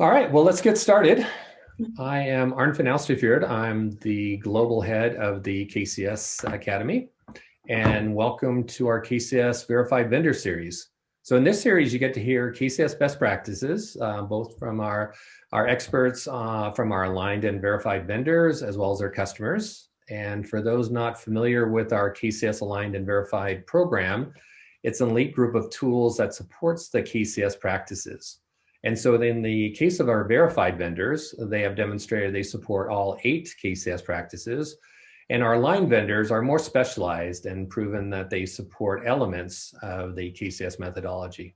All right, well, let's get started. I am Arnfinn Alstefjord. I'm the global head of the KCS Academy, and welcome to our KCS Verified Vendor Series. So in this series, you get to hear KCS best practices, uh, both from our, our experts uh, from our aligned and verified vendors, as well as our customers. And for those not familiar with our KCS aligned and verified program, it's an elite group of tools that supports the KCS practices. And so in the case of our verified vendors, they have demonstrated they support all eight KCS practices. And our line vendors are more specialized and proven that they support elements of the KCS methodology.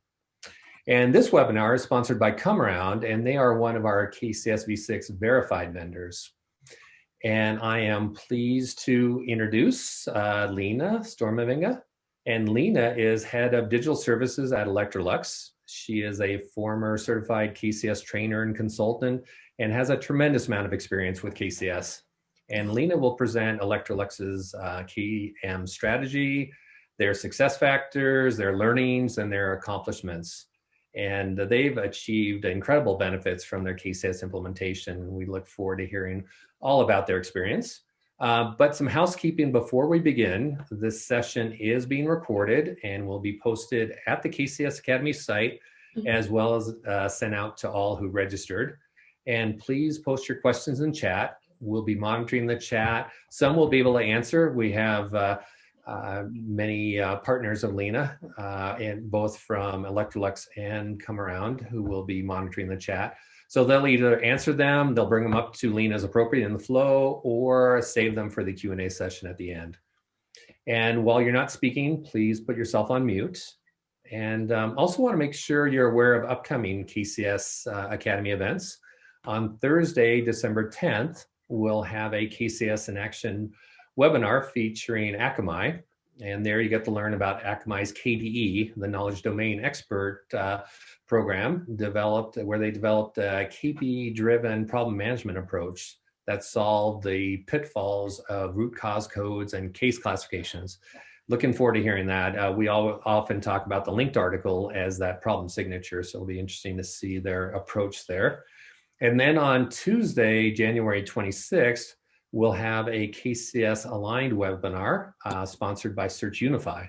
And this webinar is sponsored by ComAround, and they are one of our KCS V6 verified vendors. And I am pleased to introduce uh, Lena Stormavinga. And Lena is head of digital services at Electrolux. She is a former certified KCS trainer and consultant and has a tremendous amount of experience with KCS. And Lena will present Electrolux's uh, KM strategy, their success factors, their learnings, and their accomplishments. And they've achieved incredible benefits from their KCS implementation. We look forward to hearing all about their experience. Uh, but some housekeeping before we begin. This session is being recorded and will be posted at the KCS Academy site, mm -hmm. as well as uh, sent out to all who registered. And please post your questions in chat. We'll be monitoring the chat. Some will be able to answer. We have uh, uh many uh, partners of Lena, and both from Electrolux and ComAround, who will be monitoring the chat. So they'll either answer them, they'll bring them up to Lena as appropriate in the flow, or save them for the Q&A session at the end. And while you're not speaking, please put yourself on mute. And um, also want to make sure you're aware of upcoming KCS uh, Academy events. On Thursday, December 10th, we'll have a KCS in Action webinar featuring Akamai. And there you get to learn about Akamai's KDE, the Knowledge Domain Expert uh, program developed where they developed a KP-driven problem management approach that solved the pitfalls of root cause codes and case classifications. Looking forward to hearing that. Uh, we all often talk about the linked article as that problem signature, so it'll be interesting to see their approach there. And then on Tuesday, January 26th, we'll have a KCS aligned webinar uh, sponsored by SearchUnify.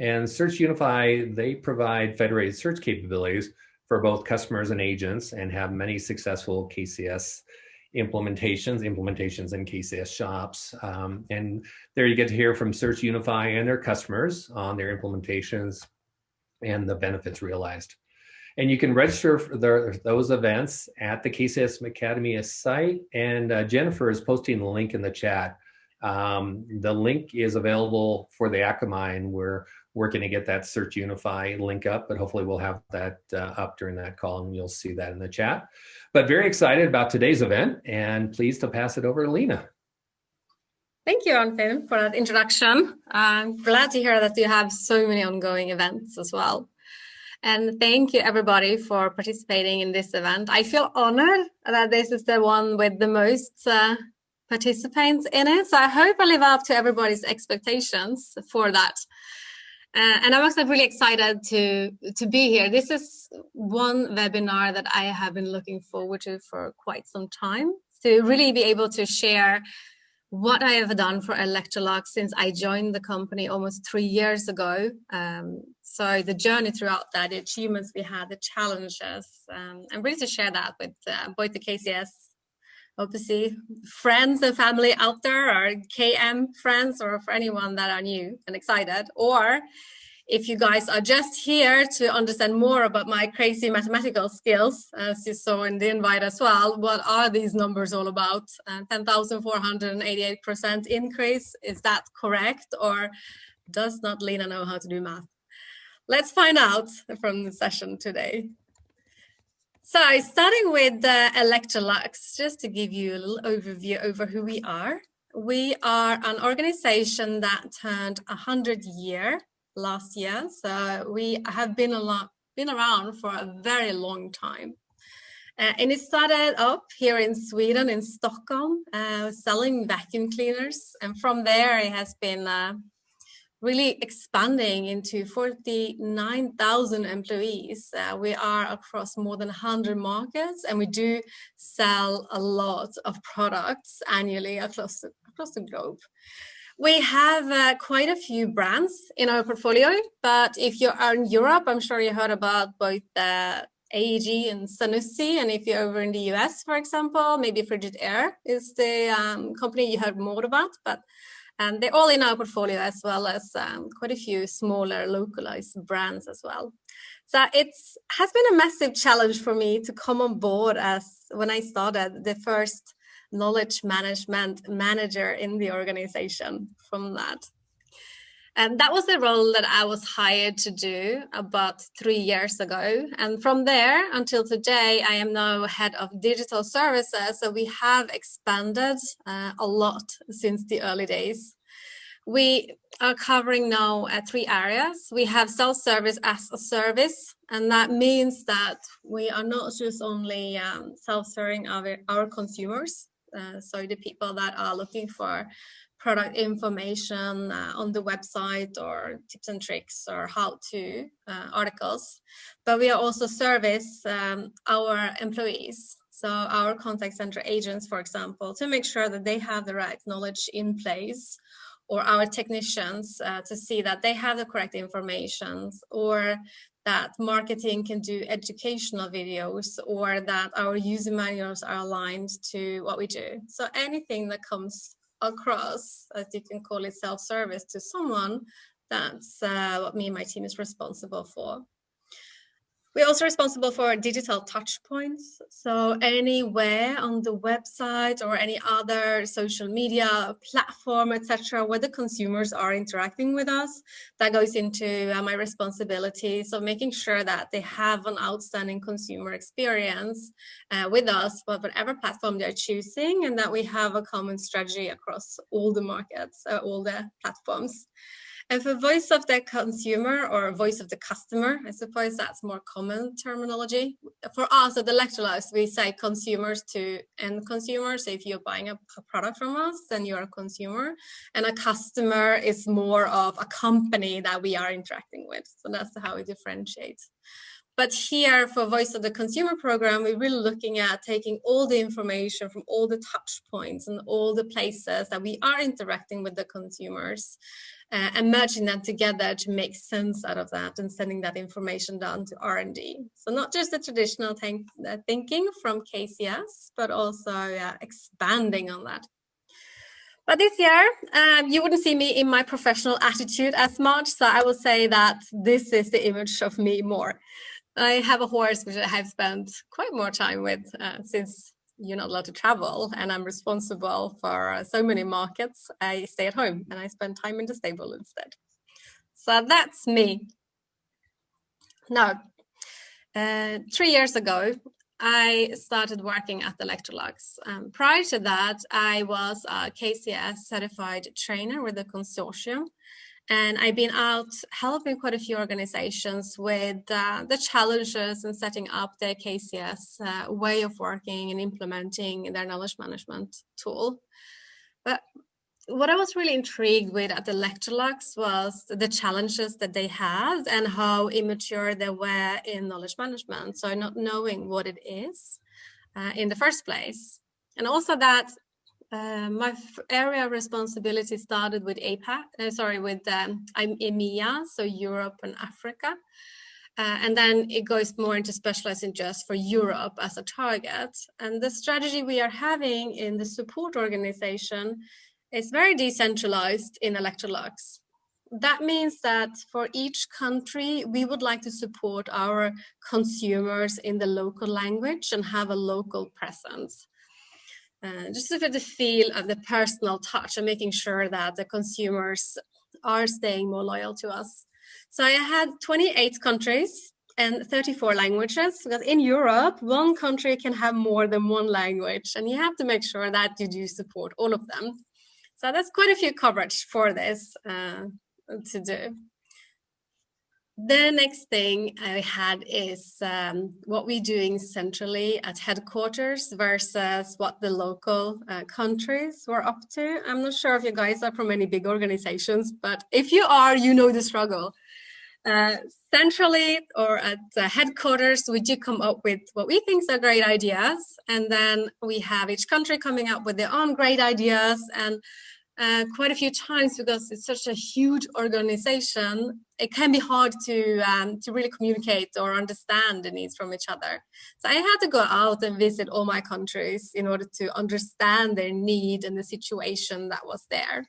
And SearchUnify, they provide federated search capabilities for both customers and agents and have many successful KCS implementations, implementations in KCS shops. Um, and there you get to hear from SearchUnify and their customers on their implementations and the benefits realized. And you can register for those events at the KCS Academy site. And uh, Jennifer is posting the link in the chat. Um, the link is available for the Akamai and we're working to get that SearchUnify link up, but hopefully we'll have that uh, up during that call and you'll see that in the chat. But very excited about today's event and pleased to pass it over to Lena. Thank you, Arnfinn, for that introduction. I'm glad to hear that you have so many ongoing events as well. And thank you everybody for participating in this event. I feel honored that this is the one with the most uh, participants in it. So I hope I live up to everybody's expectations for that. Uh, and I'm also really excited to, to be here. This is one webinar that I have been looking forward to for quite some time, to really be able to share what I have done for Electrolux since I joined the company almost three years ago. Um, so the journey throughout that, the achievements we had, the challenges, um, I'm ready to share that with uh, both the KCS see friends and family out there or KM friends or for anyone that are new and excited or if you guys are just here to understand more about my crazy mathematical skills, as you saw in the invite as well, what are these numbers all about? Uh, 10,488% increase, is that correct? Or does not Lena know how to do math? Let's find out from the session today. So starting with Electrolux, just to give you a little overview over who we are. We are an organization that turned 100 year last year. So we have been a lot, been around for a very long time. Uh, and it started up here in Sweden, in Stockholm, uh, selling vacuum cleaners. And from there, it has been uh, really expanding into 49,000 employees. Uh, we are across more than 100 markets and we do sell a lot of products annually across across the globe. We have uh, quite a few brands in our portfolio, but if you are in Europe, I'm sure you heard about both AEG and Zanussi. And if you're over in the US, for example, maybe Frigidaire is the um, company you heard more about, but um, they're all in our portfolio as well as um, quite a few smaller localized brands as well. So it's has been a massive challenge for me to come on board as when I started the first knowledge management manager in the organization from that. And that was the role that I was hired to do about three years ago. And from there until today, I am now head of digital services. So we have expanded uh, a lot since the early days. We are covering now uh, three areas. We have self-service as a service, and that means that we are not just only um, self-serving our, our consumers, uh, so the people that are looking for product information uh, on the website or tips and tricks or how to uh, articles, but we are also service um, our employees. So our contact center agents, for example, to make sure that they have the right knowledge in place or our technicians uh, to see that they have the correct information or that marketing can do educational videos or that our user manuals are aligned to what we do. So anything that comes across, as you can call it self-service to someone, that's uh, what me and my team is responsible for. We're also responsible for digital touch points. So anywhere on the website or any other social media platform, etc., where the consumers are interacting with us, that goes into uh, my responsibility. So making sure that they have an outstanding consumer experience uh, with us, whatever platform they're choosing, and that we have a common strategy across all the markets, uh, all the platforms. And for voice of the consumer or a voice of the customer, I suppose that's more common terminology. For us at Electrolux, we say consumers to end consumers. If you're buying a, a, product from us, then you're a consumer. And a customer is more of a company that we are interacting with. So that's how we differentiate. But here for Voice of the Consumer program, we're really looking at taking all the information from all the touch points and all the places that we are interacting with the consumers uh, and merging them together to make sense out of that and sending that information down to R&D. So not just the traditional think, uh, thinking from KCS, but also uh, expanding on that. But this year, um, you wouldn't see me in my professional attitude as much, so I will say that this is the image of me more. I have a horse which I have spent quite more time with uh, since you're not allowed to travel and I'm responsible for uh, so many markets, I stay at home and I spend time in the stable instead. So that's me. Now, uh, three years ago, I started working at Electrolux. Um, prior to that, I was a KCS certified trainer with the consortium and I've been out helping quite a few organizations with uh, the challenges in setting up their KCS uh, way of working and implementing their knowledge management tool. But what I was really intrigued with at the Electrolux was the challenges that they had and how immature they were in knowledge management. So not knowing what it is uh, in the first place. And also that uh, my area of responsibility started with APAC, uh, sorry, with um, I'm EMEA, so Europe and Africa. Uh, and then it goes more into specializing just for Europe as a target. And the strategy we are having in the support organization is very decentralized in Electrolux. That means that for each country, we would like to support our consumers in the local language and have a local presence. Uh, just for the feel of the personal touch and making sure that the consumers are staying more loyal to us. So I had 28 countries and 34 languages because in Europe, one country can have more than one language and you have to make sure that you do support all of them. So that's quite a few coverage for this uh, to do. The next thing I had is um, what we're doing centrally at headquarters versus what the local uh, countries were up to. I'm not sure if you guys are from any big organizations, but if you are, you know the struggle. Uh, centrally or at the headquarters, we do come up with what we think are great ideas. And then we have each country coming up with their own great ideas. And uh, quite a few times because it's such a huge organization, it can be hard to um, to really communicate or understand the needs from each other. So I had to go out and visit all my countries in order to understand their need and the situation that was there.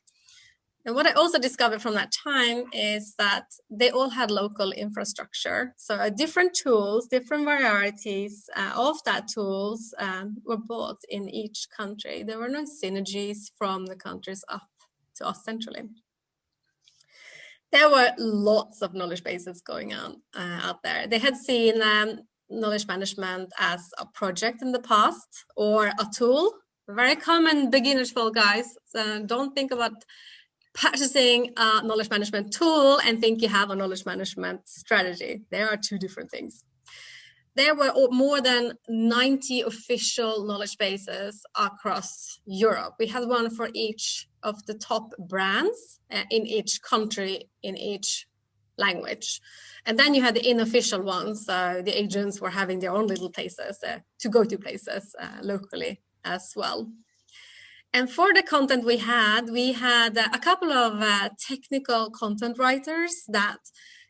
And what I also discovered from that time is that they all had local infrastructure. So uh, different tools, different varieties uh, of that tools um, were bought in each country. There were no synergies from the countries up to us centrally. There were lots of knowledge bases going on uh, out there. They had seen um, knowledge management as a project in the past or a tool. Very common beginner's fault, guys. So don't think about purchasing a knowledge management tool and think you have a knowledge management strategy. There are two different things. There were more than 90 official knowledge bases across Europe. We had one for each of the top brands uh, in each country, in each language. And then you had the unofficial ones. The agents were having their own little places uh, to go to places uh, locally as well. And for the content we had, we had a couple of uh, technical content writers that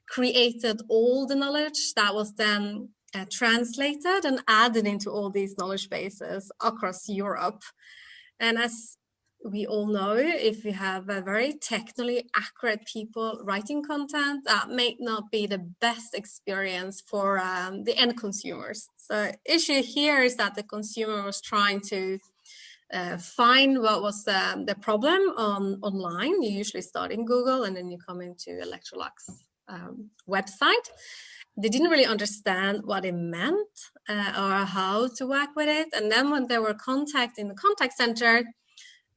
created all the knowledge that was then uh, translated and added into all these knowledge bases across Europe. And as we all know, if you have a very technically accurate people writing content, that may not be the best experience for um, the end consumers. So issue here is that the consumer was trying to uh, find what was the, the problem on online. You usually start in Google and then you come into Electrolux um, website. They didn't really understand what it meant uh, or how to work with it. And then when they were contact in the contact center,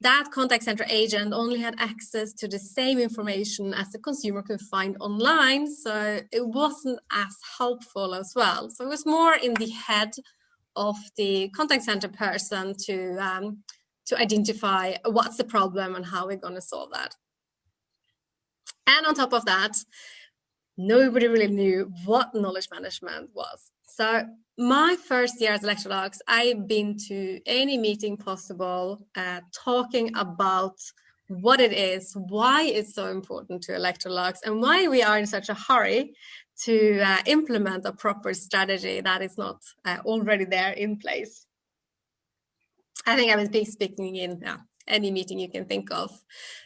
that contact center agent only had access to the same information as the consumer could find online. So it wasn't as helpful as well. So it was more in the head of the contact center person to um, to identify what's the problem and how we're going to solve that. And on top of that, nobody really knew what knowledge management was. So my first year at Electrolux, I've been to any meeting possible uh, talking about what it is, why it's so important to Electrolux, and why we are in such a hurry to uh, implement a proper strategy that is not uh, already there in place. I think I was be speaking in yeah, any meeting you can think of.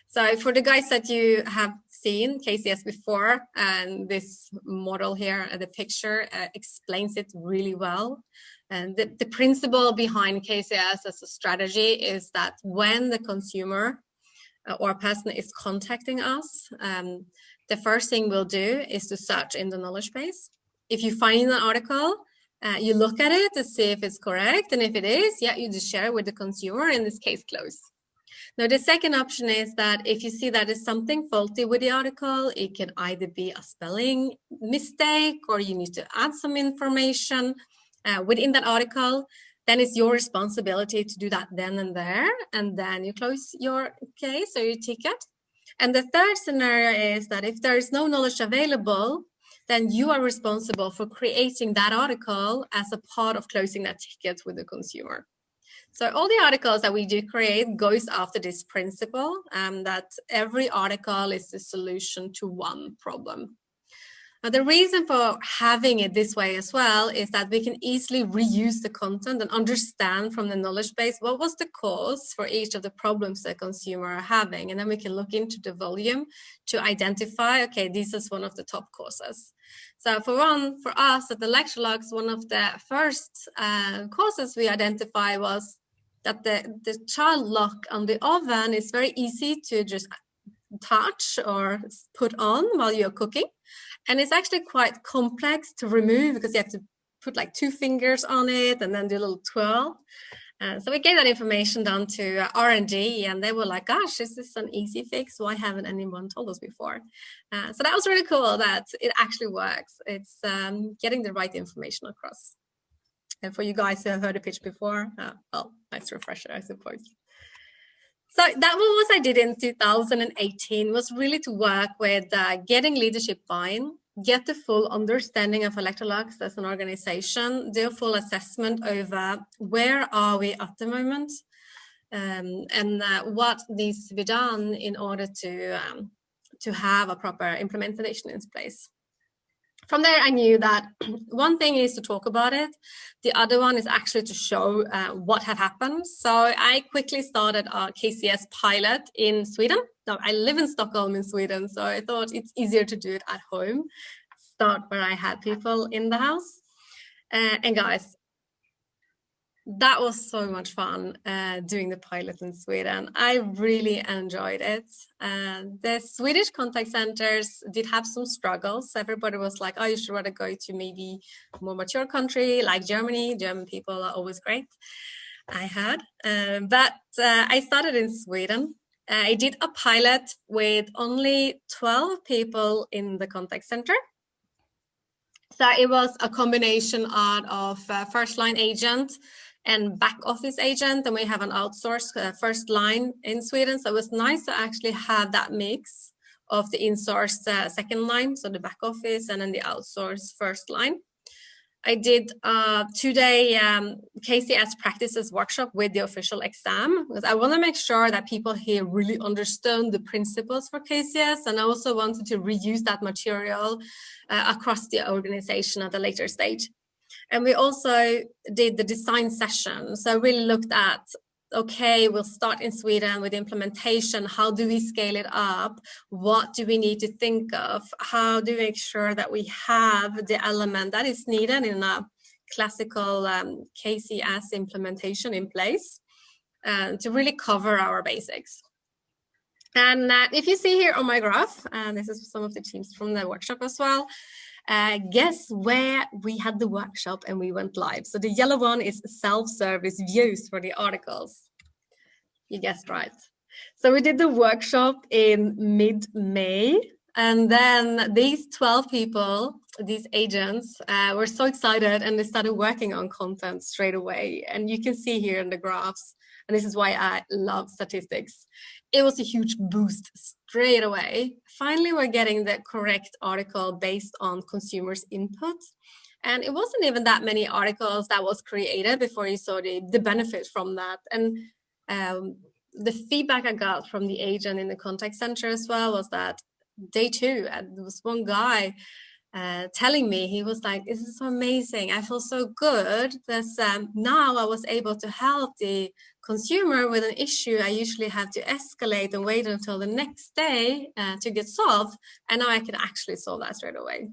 So for the guys that you have seen KCS before, and this model here, uh, the picture uh, explains it really well. And the, the principle behind KCS as a strategy is that when the consumer uh, or person is contacting us, um, the first thing we'll do is to search in the knowledge base. If you find an article, uh, you look at it to see if it's correct. And if it is, yeah, you just share it with the consumer, in this case, close. Now, the second option is that if you see that there's something faulty with the article, it can either be a spelling mistake or you need to add some information uh, within that article, then it's your responsibility to do that then and there. And then you close your case or your ticket. And the third scenario is that if there is no knowledge available, then you are responsible for creating that article as a part of closing that ticket with the consumer. So all the articles that we do create goes after this principle um, that every article is the solution to one problem. Now, the reason for having it this way as well is that we can easily reuse the content and understand from the knowledge base what was the cause for each of the problems the consumer are having. And then we can look into the volume to identify, okay, this is one of the top causes. So for one, for us at the Electrolux, one of the first uh, causes we identify was that the, the child lock on the oven is very easy to just touch or put on while you're cooking. And it's actually quite complex to remove because you have to put like two fingers on it and then do a little twirl. Uh, so we gave that information down to uh, R&D and they were like, gosh, is this an easy fix? Why haven't anyone told us before? Uh, so that was really cool that it actually works. It's um, getting the right information across. And for you guys who have heard the pitch before, uh, well, nice refresher, I suppose. So that was what I did in 2018 was really to work with uh, getting leadership buy-in get the full understanding of Electrolux as an organization, do a full assessment over where are we at the moment um, and uh, what needs to be done in order to, um, to have a proper implementation in place. From there, I knew that one thing is to talk about it. The other one is actually to show uh, what had happened. So I quickly started a KCS pilot in Sweden no, I live in Stockholm in Sweden, so I thought it's easier to do it at home, start where I had people in the house. Uh, and guys, that was so much fun uh, doing the pilot in Sweden. I really enjoyed it. Uh, the Swedish contact centers did have some struggles. Everybody was like, oh, you should rather go to maybe more mature country like Germany. German people are always great. I had, uh, but uh, I started in Sweden uh, I did a pilot with only 12 people in the contact center. So it was a combination of uh, first line agent and back office agent, and we have an outsourced uh, first line in Sweden. So it was nice to actually have that mix of the insourced uh, second line, so the back office, and then the outsourced first line. I did a two-day um, KCS practices workshop with the official exam because I want to make sure that people here really understand the principles for KCS and I also wanted to reuse that material uh, across the organization at a later stage. And we also did the design session. So I really looked at okay, we'll start in Sweden with implementation. How do we scale it up? What do we need to think of? How do we make sure that we have the element that is needed in a classical um, KCS implementation in place uh, to really cover our basics. And uh, if you see here on my graph, and this is some of the teams from the workshop as well, uh, guess where we had the workshop and we went live. So the yellow one is self-service views for the articles. You guessed right. So we did the workshop in mid-May and then these 12 people, these agents, uh, were so excited and they started working on content straight away. And you can see here in the graphs, and this is why I love statistics. It was a huge boost straight away. Finally, we're getting the correct article based on consumers' input. And it wasn't even that many articles that was created before you saw the, the benefit from that. And um, the feedback I got from the agent in the contact center as well was that day two, and there was one guy uh, telling me, he was like, this is so amazing. I feel so good that um, now I was able to help the consumer with an issue I usually have to escalate and wait until the next day uh, to get solved. And now I can actually solve that straight away.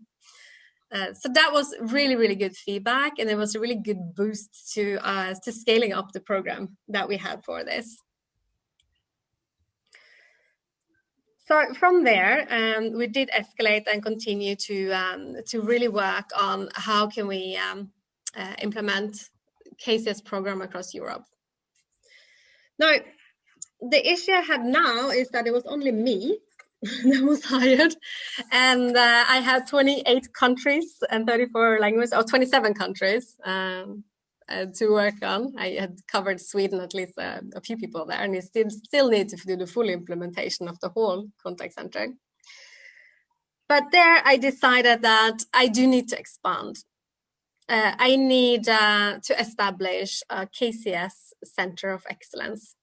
Uh, so that was really, really good feedback. And it was a really good boost to, uh, to scaling up the program that we had for this. So from there, um, we did escalate and continue to um, to really work on how can we um, uh, implement KCS program across Europe. Now, the issue I had now is that it was only me that was hired, and uh, I had 28 countries and 34 languages, or 27 countries. Um, uh, to work on. I had covered Sweden, at least uh, a few people there, and we still, still need to do the full implementation of the whole contact center. But there I decided that I do need to expand. Uh, I need uh, to establish a KCS Center of Excellence.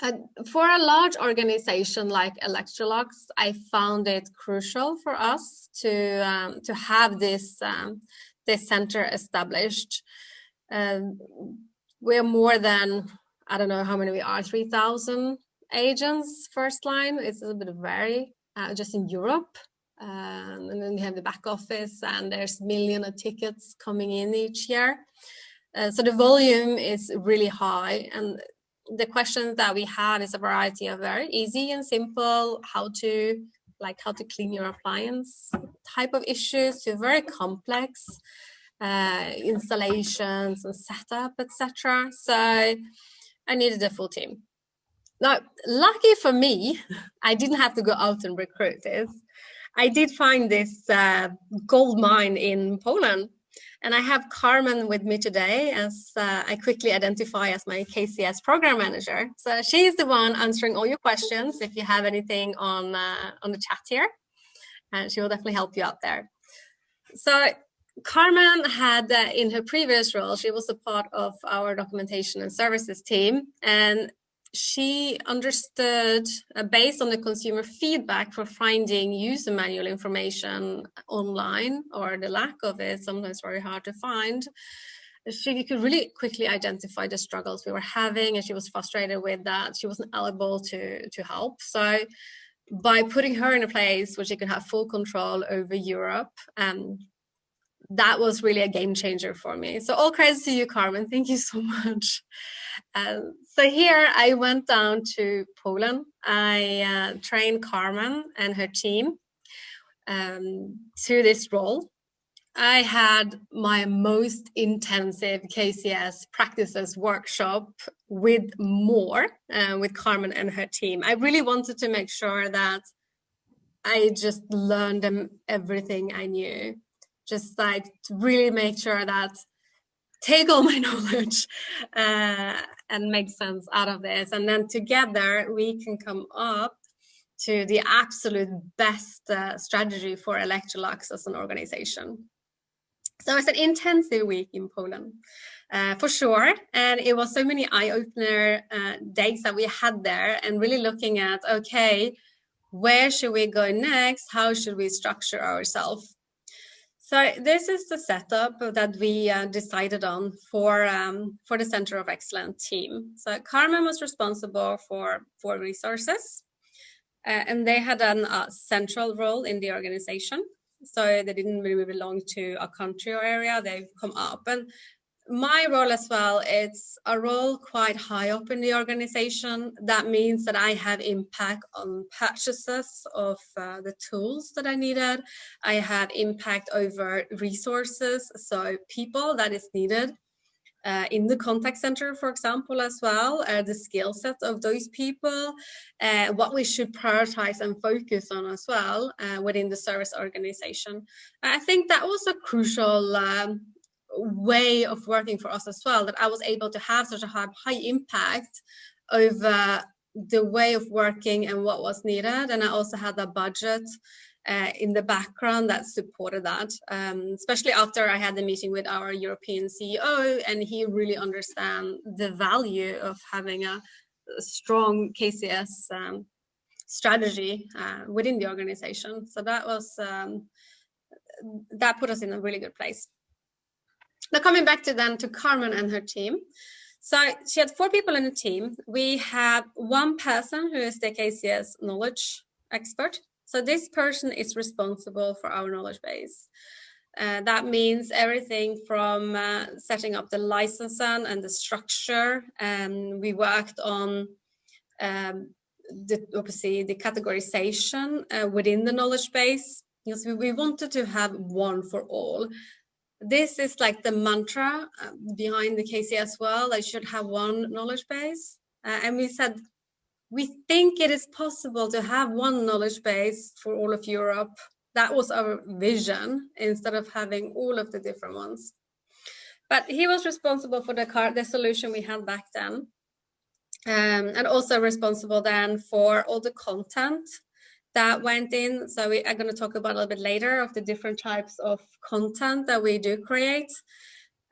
Uh, for a large organization like Electrolux, I found it crucial for us to um, to have this um, this center established. Um, we're more than, I don't know how many we are, 3,000 agents first line. It's a bit vary uh, just in Europe. Um, and then we have the back office and there's million of tickets coming in each year. Uh, so the volume is really high and the questions that we have is a variety of very easy and simple, how to like how to clean your appliance type of issues to very complex uh, installations and setup, etc. So I needed a full team. Now, lucky for me, I didn't have to go out and recruit this. I did find this uh, gold mine in Poland. And I have Carmen with me today as uh, I quickly identify as my KCS program manager. So she's the one answering all your questions if you have anything on, uh, on the chat here. And she will definitely help you out there. So Carmen had, uh, in her previous role, she was a part of our documentation and services team. And she understood, uh, based on the consumer feedback for finding user manual information online or the lack of it, sometimes very hard to find, she could really quickly identify the struggles we were having and she was frustrated with that. She wasn't able to, to help. So by putting her in a place where she could have full control over Europe, um, that was really a game changer for me. So all credits to you, Carmen. Thank you so much. Um, so here I went down to Poland. I uh, trained Carmen and her team um, to this role. I had my most intensive KCS practices workshop with more uh, with Carmen and her team. I really wanted to make sure that I just learned them everything I knew just like to really make sure that take all my knowledge uh, and make sense out of this. And then together we can come up to the absolute best uh, strategy for Electrolux as an organization. So it's an intensive week in Poland, uh, for sure. And it was so many eye-opener uh, days that we had there and really looking at, okay, where should we go next? How should we structure ourselves? So this is the setup that we uh, decided on for um, for the Center of Excellence team. So Carmen was responsible for for resources, uh, and they had a uh, central role in the organization. So they didn't really belong to a country or area. They've come up, and my role as well, it's a role quite high up in the organization. That means that I have impact on purchases of uh, the tools that I needed. I have impact over resources, so people that is needed. Uh, in the contact center, for example, as well, uh, the skill set of those people, uh, what we should prioritize and focus on as well uh, within the service organization. I think that was a crucial um, way of working for us as well that I was able to have such a high, high impact over the way of working and what was needed. And I also had a budget uh, in the background that supported that um, especially after I had the meeting with our European CEO and he really understand the value of having a, strong KCS um, strategy uh, within the organization. So that was um, that put us in a really good place now coming back to then to Carmen and her team. So she had four people in the team. We have one person who is the KCS knowledge expert. So this person is responsible for our knowledge base. Uh, that means everything from uh, setting up the licensing and the structure. Um, we worked on um, the, obviously the categorization uh, within the knowledge base because we, we wanted to have one for all this is like the mantra uh, behind the KCS world. I should have one knowledge base. Uh, and we said, we think it is possible to have one knowledge base for all of Europe. That was our vision instead of having all of the different ones. But he was responsible for the car, the solution we had back then. Um, and also responsible then for all the content that went in. So we are going to talk about a little bit later of the different types of content that we do create.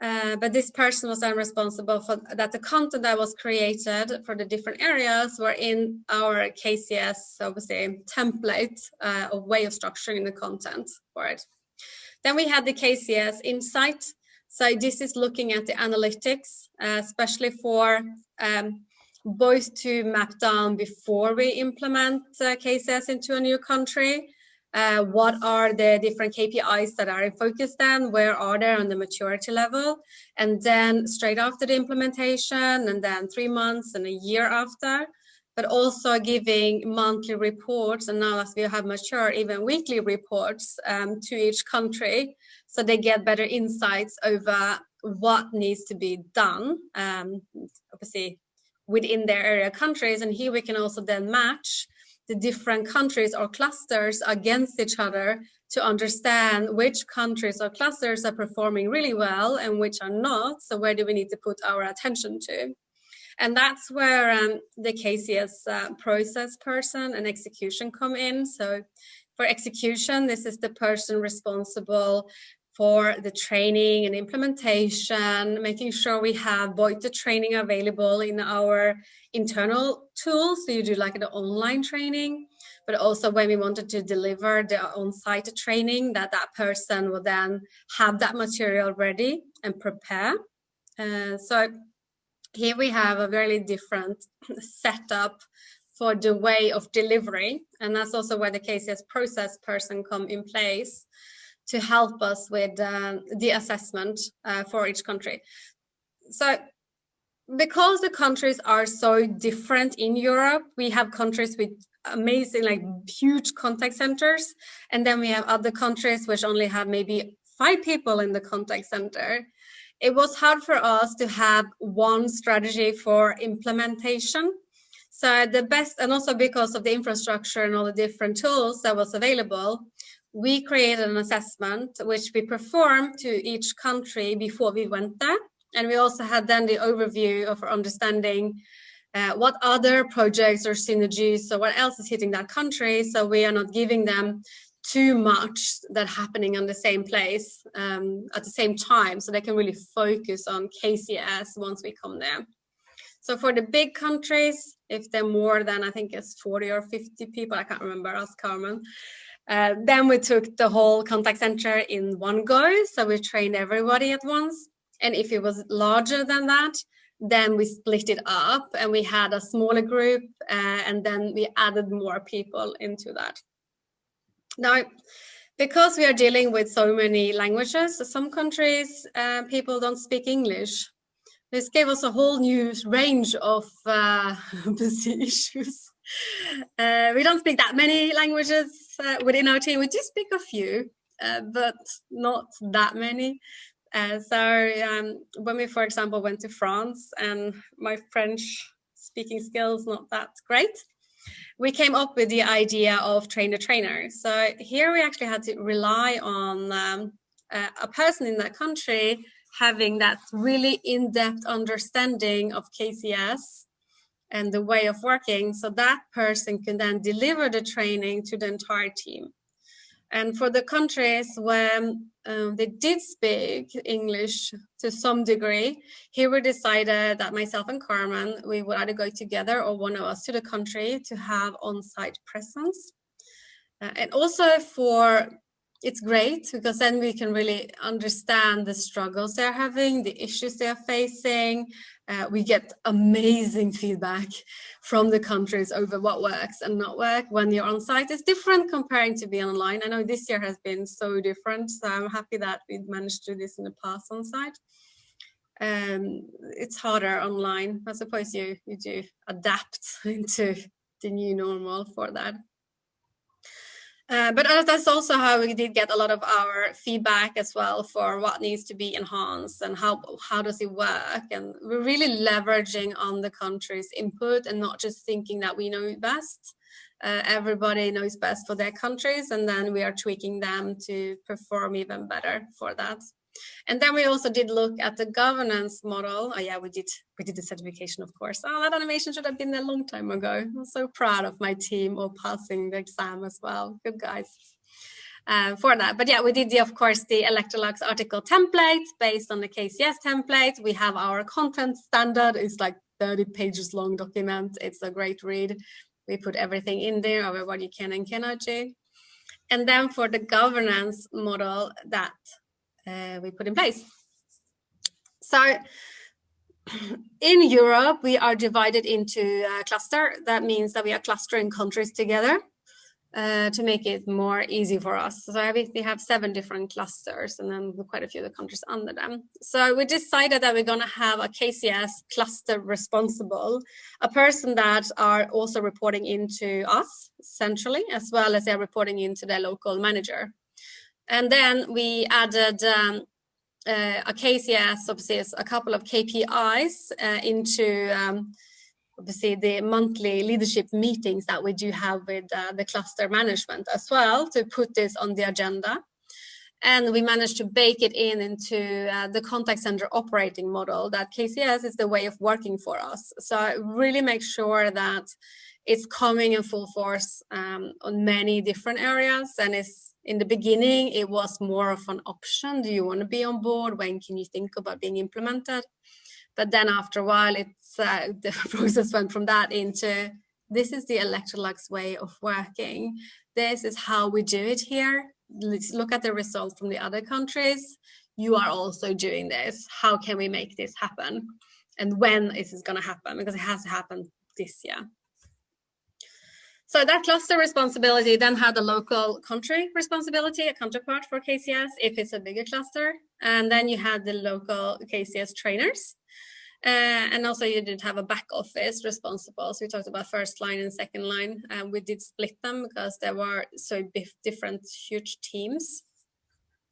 Uh, but this person was then responsible for that the content that was created for the different areas were in our KCS, obviously, template uh, of way of structuring the content for it. Then we had the KCS Insight. So this is looking at the analytics, uh, especially for um, both to map down before we implement uh, into a new country. Uh, what are the different KPIs that are in focus then? Where are they on the maturity level? And then straight after the implementation and then three months and a year after, but also giving monthly reports and now as we have mature even weekly reports um, to each country so they get better insights over what needs to be done um, obviously within their area countries and here we can also then match the different countries or clusters against each other to understand which countries or clusters are performing really well and which are not. So where do we need to put our attention to? And that's where um, the KCS uh, process person and execution come in. So for execution, this is the person responsible for the training and implementation, making sure we have the training available in our internal tools, so you do like the online training, but also when we wanted to deliver the on-site training, that that person will then have that material ready and prepare. Uh, so here we have a very different setup for the way of delivery, and that's also where the KCS process person come in place to help us with uh, the assessment uh, for each country. So because the countries are so different in Europe, we have countries with amazing, like huge contact centers. And then we have other countries which only have maybe five people in the contact center. It was hard for us to have one strategy for implementation. So the best, and also because of the infrastructure and all the different tools that was available, we created an assessment which we performed to each country before we went there. And we also had then the overview of our understanding uh, what other projects or synergies, so what else is hitting that country, so we are not giving them too much that happening on the same place um, at the same time, so they can really focus on KCS once we come there. So for the big countries, if they're more than, I think it's 40 or 50 people, I can't remember, ask Carmen, uh, then we took the whole contact center in one go. So we trained everybody at once. And if it was larger than that, then we split it up and we had a smaller group uh, and then we added more people into that. Now, because we are dealing with so many languages, some countries, uh, people don't speak English. This gave us a whole new range of uh, issues. Uh, we don't speak that many languages uh, within our team. We do speak a few, uh, but not that many. Uh, so um, when we, for example, went to France and my French speaking skills not that great, we came up with the idea of train the trainer. So here we actually had to rely on um, a person in that country having that really in-depth understanding of KCS and the way of working so that person can then deliver the training to the entire team. And for the countries where um, they did speak English to some degree, here we decided that myself and Carmen, we would either go together or one of us to the country to have on-site presence. Uh, and also for it's great because then we can really understand the struggles they're having, the issues they're facing. Uh, we get amazing feedback from the countries over what works and not work when you're on site. It's different comparing to being online. I know this year has been so different, so I'm happy that we managed to do this in the past on site. Um, it's harder online. I suppose you, you do adapt into the new normal for that. Uh, but that's also how we did get a lot of our feedback as well for what needs to be enhanced and how how does it work? And we're really leveraging on the country's input and not just thinking that we know best. Uh, everybody knows best for their countries and then we are tweaking them to perform even better for that and then we also did look at the governance model. Oh yeah, we did we did the certification, of course. Oh, that animation should have been there a long time ago. I'm so proud of my team of passing the exam as well. Good guys. Uh, for that. But yeah, we did, the, of course, the Electrolux article template based on the KCS template. We have our content standard. It's like 30 pages long document. It's a great read. We put everything in there of what you can and cannot do. And then for the governance model that uh, we put in place. So in Europe, we are divided into a cluster. That means that we are clustering countries together. uh, to make it more easy for us. So we have seven different clusters and then quite a few of the countries under them. So we decided that we're going to have a KCS cluster responsible, a person that are also reporting into us centrally, as well as they're reporting into their local manager. And then we added um, uh, a KCS, obviously a couple of KPIs uh, into um, obviously the monthly leadership meetings that we do have with uh, the cluster management as well to put this on the agenda. And we managed to bake it in into uh, the contact center operating model that KCS is the way of working for us. So I really make sure that it's coming in full force um, on many different areas. And it's in the beginning, it was more of an option. Do you want to be on board? When can you think about being implemented? But then after a while, it's uh, the process went from that into this is the Electrolux way of working. This is how we do it here. Let's look at the results from the other countries. You are also doing this. How can we make this happen? And when is this going to happen? Because it has to happen this year. So that cluster responsibility then had a local country responsibility, a counterpart for KCS if it's a bigger cluster. And then you had the local KCS trainers uh, and also you did have a back office responsible. So we talked about first line and second line. And we did split them because there were so different huge teams.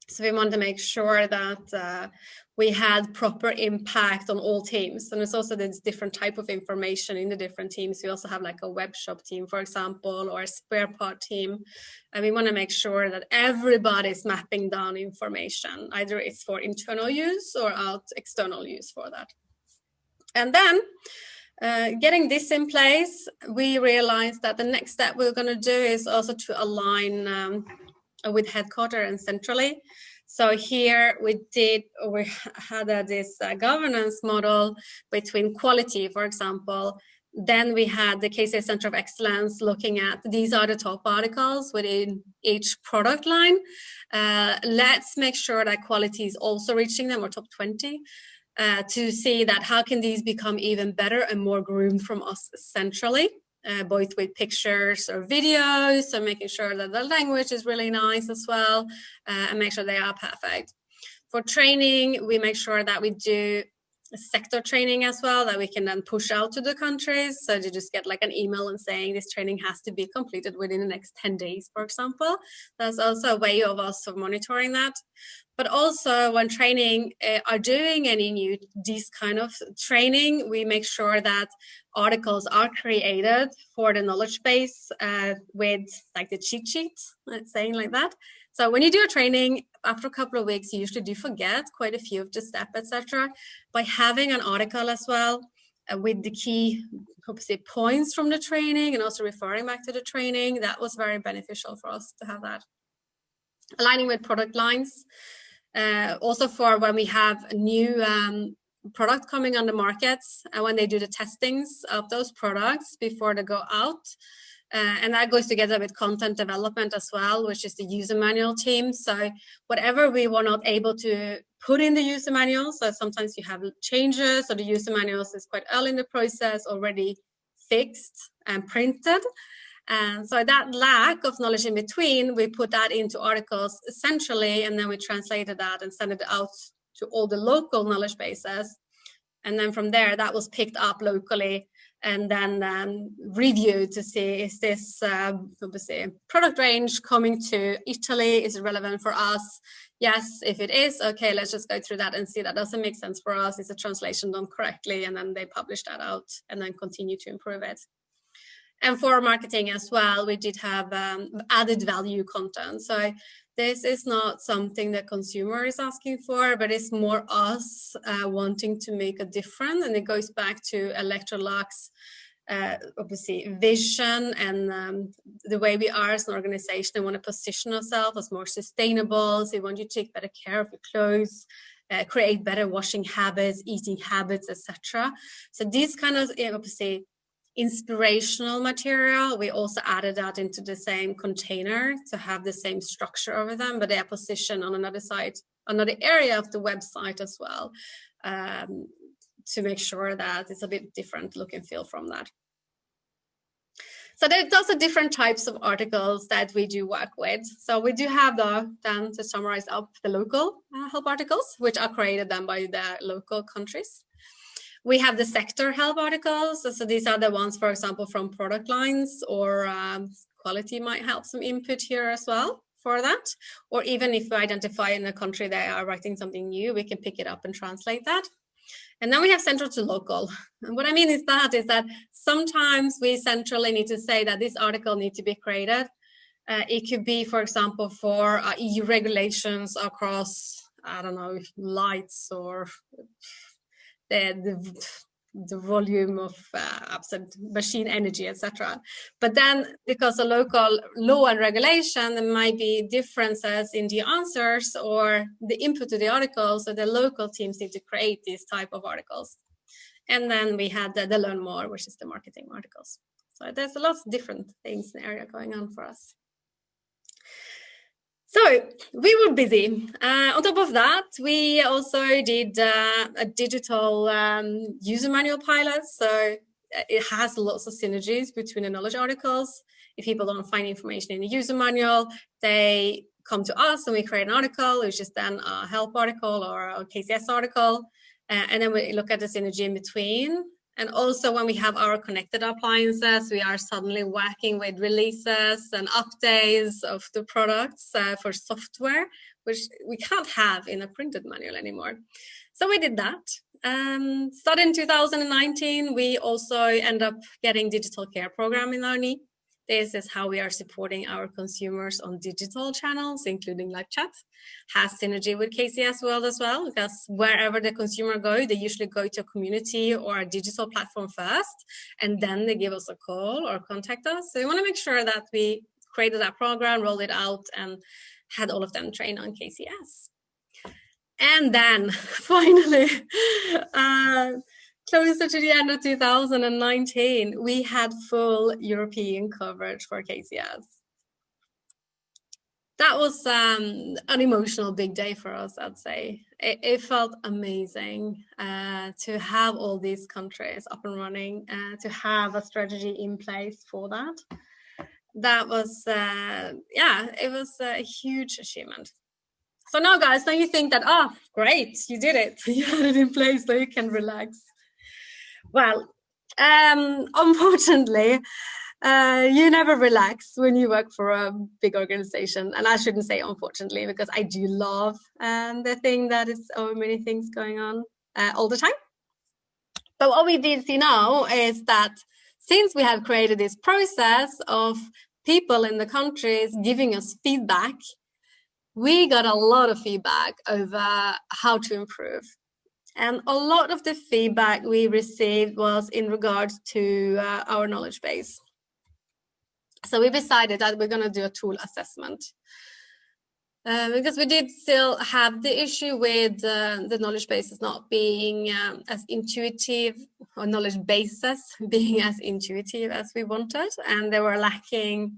So we wanted to make sure that uh, we had proper impact on all teams. And it's also this different type of information in the different teams. We also have like a web shop team, for example, or a spare part team. And we want to make sure that everybody is mapping down information. Either it's for internal use or out external use for that. And then uh, getting this in place, we realized that the next step we're going to do is also to align um, with headquarters and centrally. So here we did, we had uh, this uh, governance model between quality, for example. Then we had the KCS Center of Excellence looking at these are the top articles within each product line. Uh, let's make sure that quality is also reaching them or top 20 uh, to see that how can these become even better and more groomed from us centrally, uh, both with pictures or videos, so making sure that the language is really nice as well, uh, and make sure they are perfect. For training, we make sure that we do sector training as well that we can then push out to the countries. So to just get like an email and saying this training has to be completed within the next 10 days, for example. That's also a way of of monitoring that but also when training uh, are doing any new these kind of training we make sure that articles are created for the knowledge base uh, with like the cheat sheets let's saying like that. So when you do a training after a couple of weeks you usually do forget quite a few of the steps etc by having an article as well uh, with the key say points from the training and also referring back to the training that was very beneficial for us to have that. Aligning with product lines uh, also for when we have a new um, product coming on the markets and when they do the testings of those products before they go out. Uh, and that goes together with content development as well, which is the user manual team. So whatever we were not able to put in the user manual, so sometimes you have changes or the user manuals is quite early in the process already fixed and printed. And so that lack of knowledge in between, we put that into articles essentially, and then we translated that and sent it out to all the local knowledge bases. And then from there, that was picked up locally and then um, reviewed to see is this uh, obviously product range coming to Italy? Is it relevant for us? Yes, if it is, okay, let's just go through that and see that doesn't make sense for us. Is the translation done correctly? And then they publish that out and then continue to improve it. And for marketing as well, we did have um, added value content. So this is not something that consumer is asking for, but it's more us uh, wanting to make a difference. And it goes back to Electrolux, uh, obviously vision and um, the way we are as an organization. We want to position ourselves as more sustainable. So we want you to take better care of your clothes, uh, create better washing habits, eating habits, etc. So these kind of obviously inspirational material. We also added that into the same container to have the same structure over them, but they are positioned on another site, another area of the website as well, um, to make sure that it's a bit different look and feel from that. So there's also different types of articles that we do work with. So we do have the, then to summarize up the local uh, help articles, which are created then by the local countries. We have the sector help articles. So these are the ones, for example, from product lines or um, quality might help some input here as well for that. Or even if we identify in a country they are writing something new, we can pick it up and translate that. And then we have central to local. And what I mean is that is that sometimes we centrally need to say that this article needs to be created. Uh, it could be, for example, for uh, EU regulations across, I don't know, lights or the, the the volume of uh, absent machine energy, etc. But then because of local law and regulation, there might be differences in the answers or the input to the articles, so the local teams need to create these type of articles. And then we had the, the learn more, which is the marketing articles. So there's a lot of different things in the area going on for us. So we were busy. Uh, on top of that, we also did uh, a digital um, user manual pilot. So uh, it has lots of synergies between the knowledge articles. If people don't find information in the user manual, they come to us and we create an article, which is then a help article or a KCS article. Uh, and then we look at the synergy in between and also when we have our connected appliances, we are suddenly working with releases and updates of the products uh, for software, which we can't have in a printed manual anymore. So we did that. Um, started in 2019, we also end up getting digital care program in our knee. This is how we are supporting our consumers on digital channels, including live chat. Has synergy with KCS World as well, because wherever the consumer go, they usually go to a community or a digital platform first, and then they give us a call or contact us. So we want to make sure that we created that program, rolled it out, and had all of them trained on KCS. And then finally, uh, closer to the end of 2019, we had full European coverage for KCS. That was um, an emotional big day for us, I'd say. It, it felt amazing uh, to have all these countries up and running, uh, to have a strategy in place for that. That was, uh, yeah, it was a huge achievement. So now, guys, now you think that, oh, great, you did it. You had it in place so you can relax. Well, um, unfortunately, uh, you never relax when you work for a big organization. And I shouldn't say unfortunately, because I do love um, the thing that is so many things going on uh, all the time. But what we did see now is that since we have created this process of people in the countries giving us feedback, we got a lot of feedback over how to improve. And a lot of the feedback we received was in regards to uh, our knowledge base. So we decided that we're going to do a tool assessment. Uh, because we did still have the issue with uh, the knowledge bases not being um, as intuitive or knowledge bases being as intuitive as we wanted and they were lacking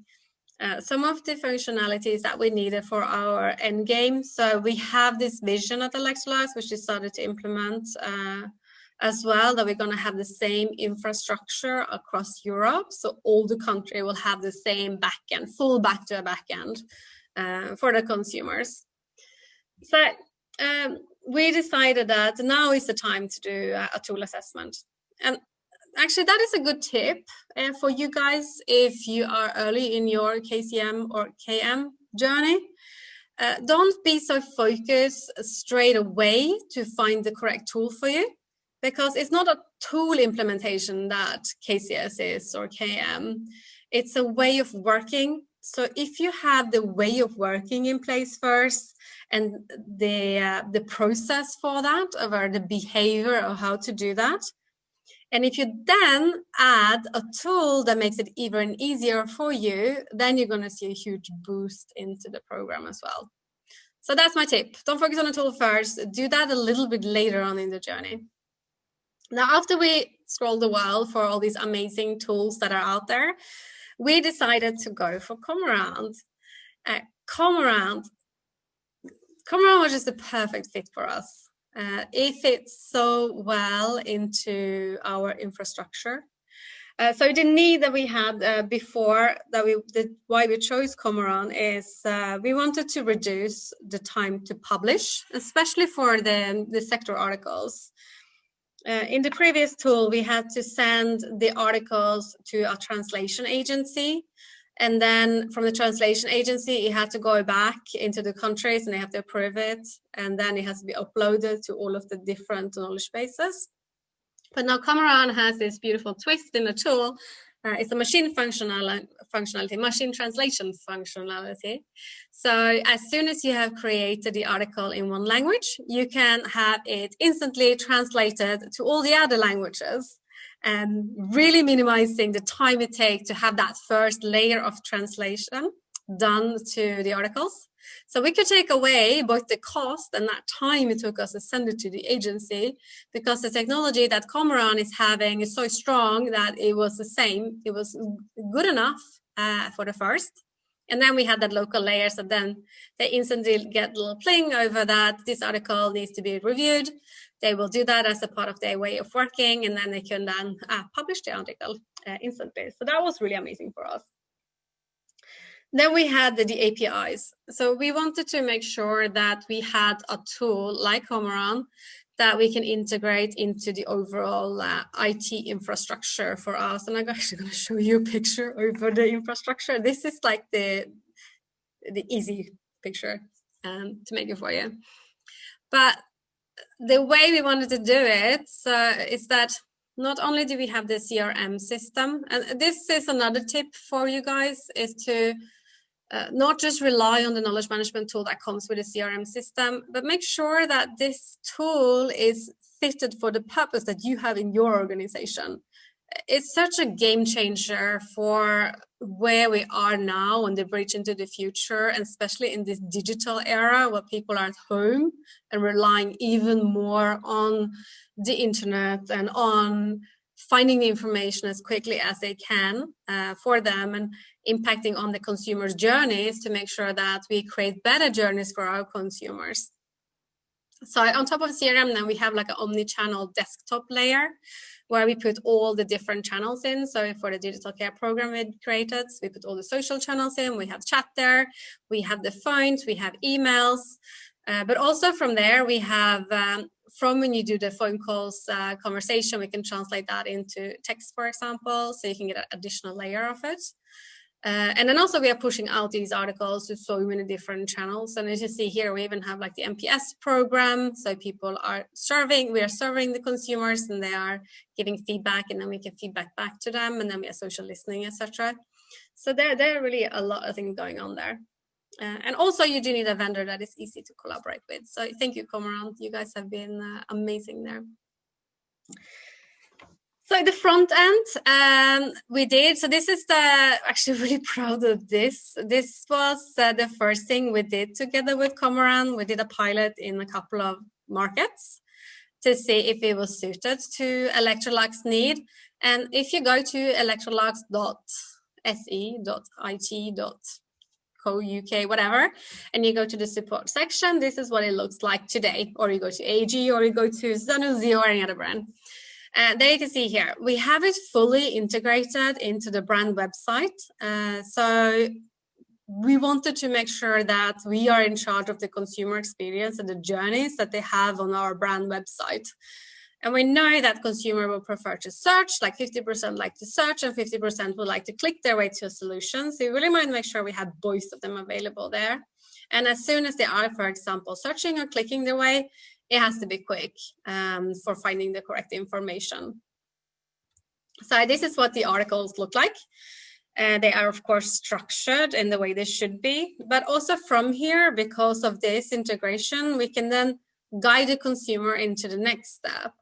uh, some of the functionalities that we needed for our end game. So we have this vision at Electrolux, which we started to implement uh, as well, that we're going to have the same infrastructure across Europe. So all the country will have the same backend, full back to a backend uh, for the consumers. So um, we decided that now is the time to do a tool assessment. And actually that is a good tip uh, for you guys if you are early in your KCM or KM journey. Uh, don't be so focused straight away to find the correct tool for you because it's not a tool implementation that KCS is or KM. It's a way of working. So if you have the way of working in place first and the, uh, the process for that or the behavior of how to do that, and if you then add a tool that makes it even easier for you, then you're going to see a huge boost into the program as well. So that's my tip. Don't focus on the tool first. Do that a little bit later on in the journey. Now, after we scrolled a while for all these amazing tools that are out there, we decided to go for ComAround. Uh, ComAround, ComAround was just the perfect fit for us. Uh, it fits so well into our infrastructure. Uh, so the need that we had uh, before that we the, why we chose ComAround is uh, we wanted to reduce the time to publish, especially for the the sector articles. Uh, in the previous tool, we had to send the articles to a translation agency. And then from the translation agency, it had to go back into the countries and they have to approve it. And then it has to be uploaded to all of the different knowledge bases. But now ComAround has this beautiful twist in the tool uh, it's a machine functional, functionality, machine translation functionality. So as soon as you have created the article in one language, you can have it instantly translated to all the other languages and really minimizing the time it takes to have that first layer of translation done to the articles. So we could take away both the cost and that time it took us to send it to the agency because the technology that ComAround is having is so strong that it was the same. It was good enough uh, for the first. And then we had that local layer. So then they instantly get a little pling over that this article needs to be reviewed. They will do that as a part of their way of working. And then they can then uh, publish the article uh, instantly. So that was really amazing for us. Then we had the, the, APIs. So we wanted to make sure that we had a tool like ComAround that we can integrate into the overall uh, IT infrastructure for us. And I'm actually going to show you a picture over the infrastructure. This is like the, the easy picture um, to make it for you. But the way we wanted to do it is that not only do we have the CRM system, and this is another tip for you guys, is to uh, not just rely on the knowledge management tool that comes with a CRM system, but make sure that this tool is fitted for the purpose that you have in your organization. It's such a game changer for where we are now on the bridge into the future, and especially in this digital era where people are at home and relying even more on the internet and on finding the information as quickly as they can uh, for them and impacting on the consumer's journeys to make sure that we create better journeys for our consumers. So on top of CRM, then we have like an omni-channel desktop layer where we put all the different channels in. So for the digital care program we created, we put all the social channels in. We have chat there, we have the phones, we have emails, uh, but also from there we have um, from when you do the phone calls uh, conversation, we can translate that into text, for example, so you can get an additional layer of it. Uh, and then also we are pushing out these articles to so many different channels. And as you see here, we even have like the NPS program. So people are serving, we are serving the consumers and they are giving feedback and then we can feedback back to them and then we have social listening, etc. So there, there are really a lot of things going on there. Uh, and also you do need a vendor that is easy to collaborate with. So thank you, ComAround. You guys have been uh, amazing there. So the front end um, we did, so this is the, actually really proud of this. This was uh, the first thing we did together with ComAround. We did a pilot in a couple of markets to see if it was suited to Electrolux need. And if you go to electrolux.se.it.co UK, whatever, and you go to the support section, this is what it looks like today. Or you go to AG, or you go to Zanussi or any other brand. Uh, there you can see here, we have it fully integrated into the brand website. Uh, so we wanted to make sure that we are in charge of the consumer experience and the journeys that they have on our brand website. And we know that consumer will prefer to search, like 50% like to search and 50% would like to click their way to a solution. So we really want to make sure we have both of them available there. And as soon as they are, for example, searching or clicking their way, it has to be quick um, for finding the correct information. So this is what the articles look like. Uh, they are, of course, structured in the way they should be, but also from here, because of this integration, we can then guide the consumer into the next step.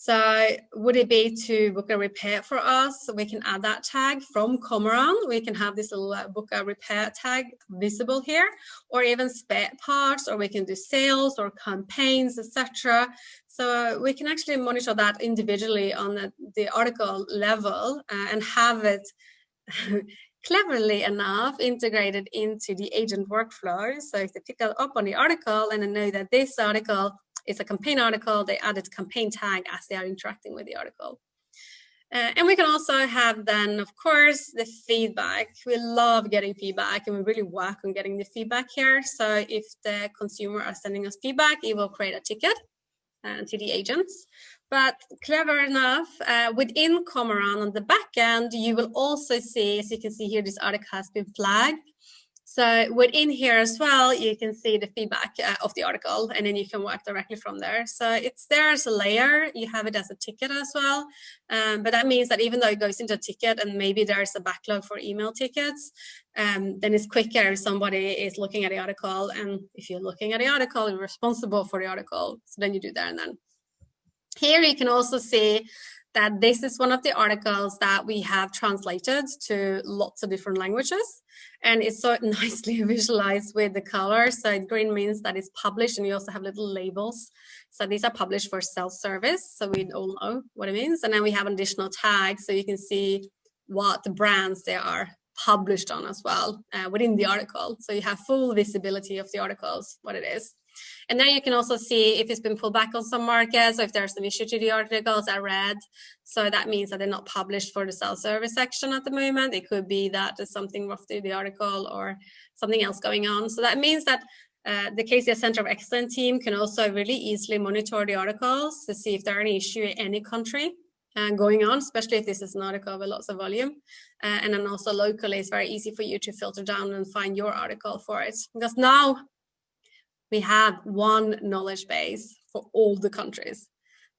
So would it be to book a repair for us? We can add that tag from ComAround. We can have this little uh, book a repair tag visible here, or even spare parts, or we can do sales or campaigns, etc. So we can actually monitor that individually on the, the article level uh, and have it cleverly enough integrated into the agent workflow. So if they pick up on the article and they know that this article it's a campaign article. They added campaign tag as they are interacting with the article. Uh, and we can also have then, of course, the feedback. We love getting feedback and we really work on getting the feedback here. So if the consumer are sending us feedback, it will create a ticket uh, to the agents. But clever enough, uh, within ComAround on the back end, you will also see, as you can see here, this article has been flagged. So within here as well, you can see the feedback uh, of the article and then you can work directly from there. So it's there as a layer, you have it as a ticket as well. Um, but that means that even though it goes into a ticket and maybe there's a backlog for email tickets, um, then it's quicker if somebody is looking at the article. And if you're looking at the article, you're responsible for the article. So then you do there and then. Here you can also see that this is one of the articles that we have translated to lots of different languages. And it's so nicely visualized with the colors. So green means that it's published and you also have little labels. So these are published for self-service. So we all know what it means. And then we have additional tags so you can see what the brands they are published on as well uh, within the article. So you have full visibility of the articles, what it is. And then you can also see if it's been pulled back on some markets or if there's an issue to the articles are red. So that means that they're not published for the self-service section at the moment. It could be that there's something rough to the article or something else going on. So that means that uh, the KCS Center of Excellence team can also really easily monitor the articles to see if there are any issue in any country uh, going on, especially if this is an article with lots of volume. Uh, and then also locally, it's very easy for you to filter down and find your article for it. Because now we have one knowledge base for all the countries.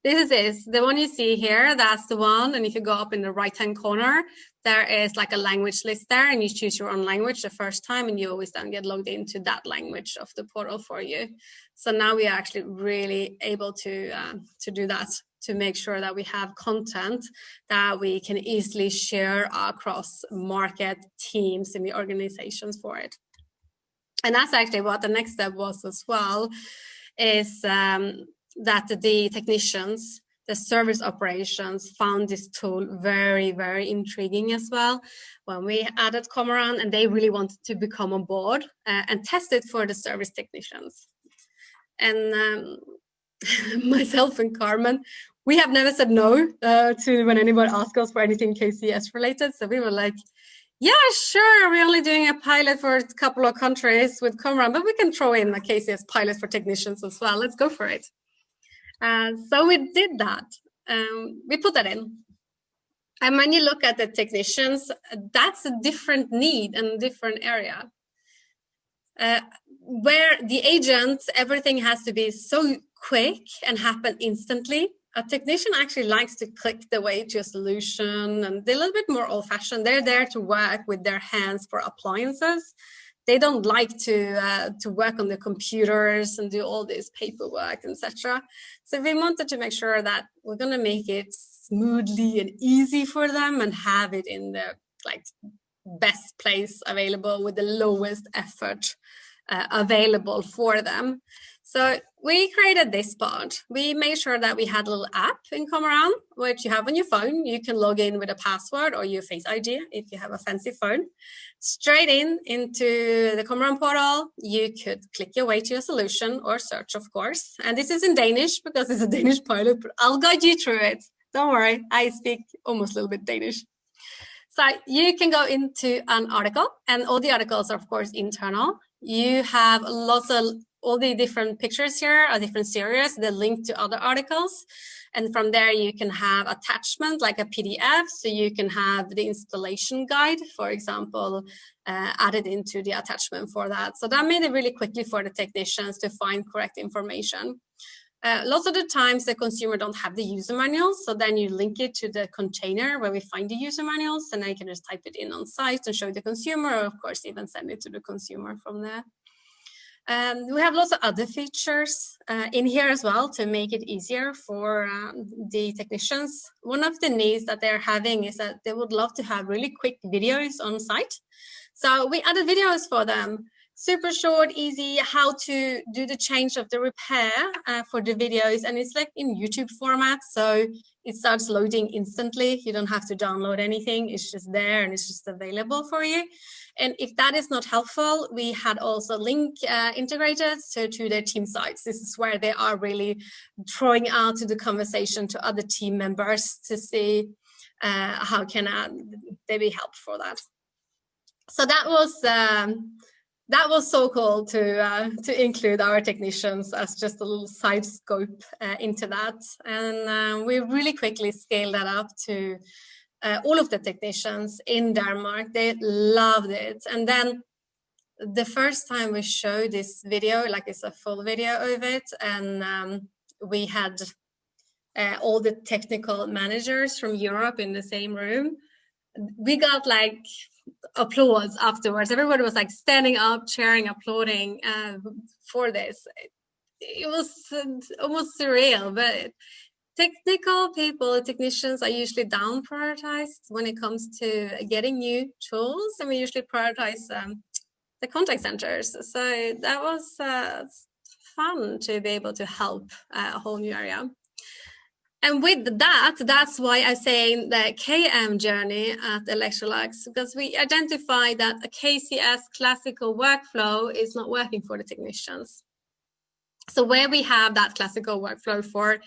This is the one you see here, that's the one. And if you go up in the right-hand corner, there is like a language list there and you choose your own language the first time and you always then get logged into that language of the portal for you. So now we are actually really able to, uh, to do that to make sure that we have content that we can easily share across market teams and the organizations for it. And that's actually what the next step was as well, is um, that the technicians, the service operations found this tool very, very intriguing as well when we added ComAround and they really wanted to become on board uh, and test it for the service technicians. And um, myself and Carmen, we have never said no uh, to when anyone asks us for anything KCS related. So we were like, yeah, sure. We're only doing a pilot for a couple of countries with ComAround, but we can throw in a KCS pilot for technicians as well. Let's go for it. Uh, so we did that. Um, we put that in. And when you look at the technicians, that's a different need and different area. Uh, where the agent, everything has to be so quick and happen instantly a technician actually likes to click the way to a solution and they're a little bit more old fashioned. They're there to work with their hands for appliances. They don't like to uh, to work on the computers and do all this paperwork, etc. So we wanted to make sure that we're going to make it smoothly and easy for them and have it in the like best place available with the lowest effort uh, available for them. So we created this part. We made sure that we had a little app in ComAround, which you have on your phone. You can log in with a password or your Face ID if you have a fancy phone. Straight in into the ComAround portal, you could click your way to a solution or search, of course. And this is in Danish because it's a Danish pilot, but I'll guide you through it. Don't worry, I speak almost a little bit Danish. So you can go into an article and all the articles are of course internal. You have lots of all the different pictures here are different series that link to other articles. And from there, you can have attachment like a PDF. So you can have the installation guide, for example, uh, added into the attachment for that. So that made it really quickly for the technicians to find correct information. Uh, lots of the times the consumer don't have the user manuals, so then you link it to the container where we find the user manuals, and I can just type it in on site and show the consumer, or of course even send it to the consumer from there. Um, we have lots of other features uh, in here as well to make it easier for um, the technicians. One of the needs that they're having is that they would love to have really quick videos on site. So we added videos for them, super short, easy, how to do the change of the repair uh, for the videos. And it's like in YouTube format. So it starts loading instantly. You don't have to download anything. It's just there and it's just available for you. And if that is not helpful, we had also link uh, integrated so to their team sites. This is where they are really throwing out to the conversation to other team members to see uh, how can uh, they be helped for that. So that was um, that was so cool to uh, to include our technicians as just a little side scope uh, into that, and uh, we really quickly scaled that up to uh, all of the technicians in Denmark. They loved it, and then the first time we showed this video, like it's a full video of it, and um, we had uh, all the technical managers from Europe in the same room. We got like applause afterwards. Everybody was like standing up, cheering, applauding uh, for this. It, was uh, almost surreal, but technical people, technicians are usually down prioritized when it comes to getting new tools, and we usually prioritize um, the contact centers. So that was uh, fun to be able to help uh, a whole new area. And with that, that's why I'm saying the KM journey at Electrolux, because we identify that a KCS classical workflow is not working for the technicians. So where we have that classical workflow for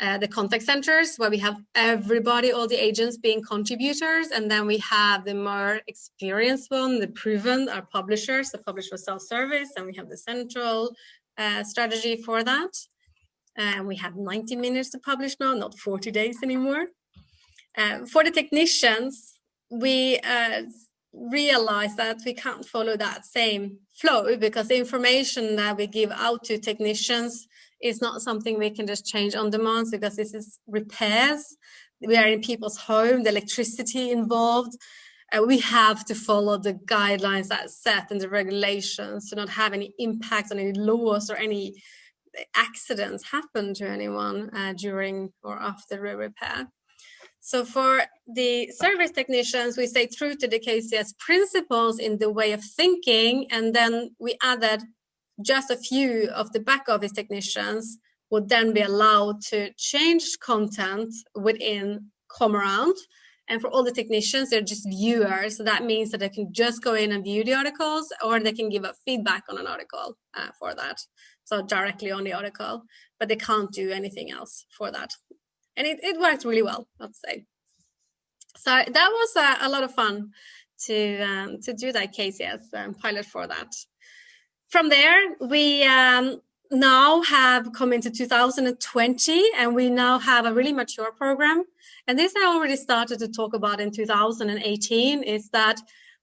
uh, the contact centers, where we have everybody, all the agents being contributors, and then we have the more experienced one, the proven, our publishers, the publish for self-service, and we have the central uh, strategy for that. And we have 90 minutes to publish now, not 40 days anymore. Uh, for the technicians, we uh, realize that we can't follow that same flow because the information that we give out to technicians is not something we can just change on demand because this is repairs. We are in people's home, the electricity involved. Uh, we have to follow the guidelines that set and the regulations to not have any impact on any laws or any accidents happen to anyone uh, during or after the repair. So for the service technicians, we stay true to the KCS principles in the way of thinking, and then we added just a few of the back office technicians would then be allowed to change content within around. And for all the technicians, they're just viewers. So that means that they can just go in and view the articles or they can give a feedback on an article uh, for that so directly on the article, but they can't do anything else for that. And it, it worked really well, I'd say. So that was a, a lot of fun to um, to do that KCS um, pilot for that. From there, we um, now have come into 2020 and we now have a really mature program. And this I already started to talk about in 2018 is that